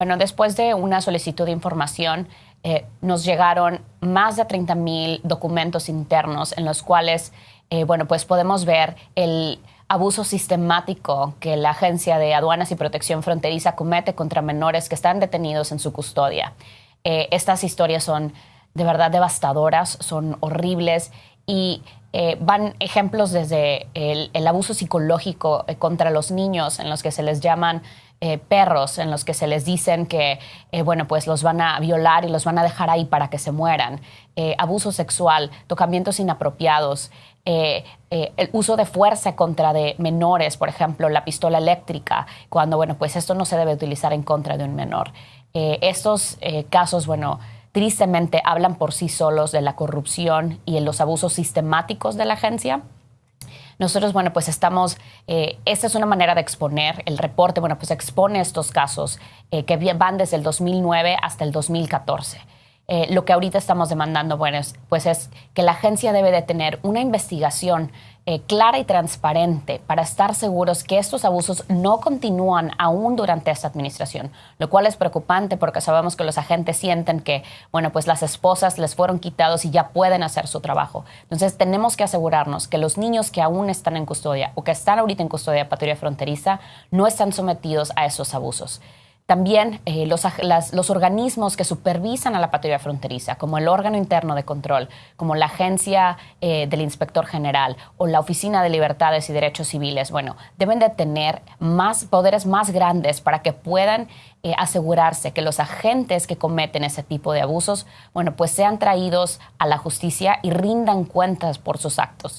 Bueno, después de una solicitud de información, eh, nos llegaron más de 30 mil documentos internos en los cuales, eh, bueno, pues podemos ver el abuso sistemático que la Agencia de Aduanas y Protección Fronteriza comete contra menores que están detenidos en su custodia. Eh, estas historias son de verdad devastadoras, son horribles y van ejemplos desde el abuso psicológico contra los niños en los que se les llaman eh, perros en los que se les dicen que, eh, bueno, pues los van a violar y los van a dejar ahí para que se mueran, eh, abuso sexual, tocamientos inapropiados, el uso de fuerza contra de menores, por ejemplo, la pistola eléctrica, cuando, bueno, pues esto no se debe utilizar en contra de un menor. estos casos, bueno, tristemente hablan por sí solos de la corrupción y los abusos sistemáticos de la agencia. Nosotros, bueno, pues estamos, eh, esta es una manera de exponer el reporte, bueno, pues expone estos casos eh, que van desde el 2009 hasta el 2014. Eh, lo que ahorita estamos demandando, bueno, pues es que la agencia debe de tener una investigación eh, clara y transparente para estar seguros que estos abusos no continúan aún durante esta administración, lo cual es preocupante porque sabemos que los agentes sienten que, bueno, pues las esposas les fueron quitados y ya pueden hacer su trabajo. Entonces tenemos que asegurarnos que los niños que aún están en custodia o que están ahorita en custodia patrulla fronteriza no están sometidos a esos abusos. También eh, los, los, organismos que supervisan a la patrulla fronteriza, como el órgano interno de control, como la agencia eh, del inspector general o la Oficina de Libertades y Derechos Civiles, bueno, deben de tener más poderes más grandes para que puedan eh, asegurarse que los agentes que cometen ese tipo de abusos, bueno, pues sean traídos a la justicia y rindan cuentas por sus actos.